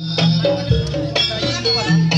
哎，一百一十块。